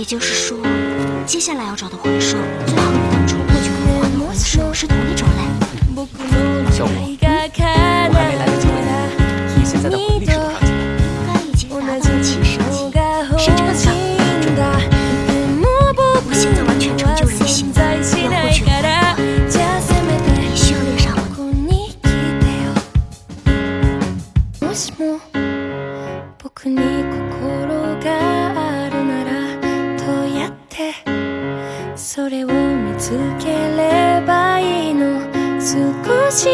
也就是说，接下来要找的魂兽，最好与当初获取光环的回收是同一种类。小我，我还没来得及问你，你现在的魂力是多少级？应该已经达到七十级，甚至更强。我现在完全成就人形，要获取光环，必须要练上魂。それを見つければいいの。少し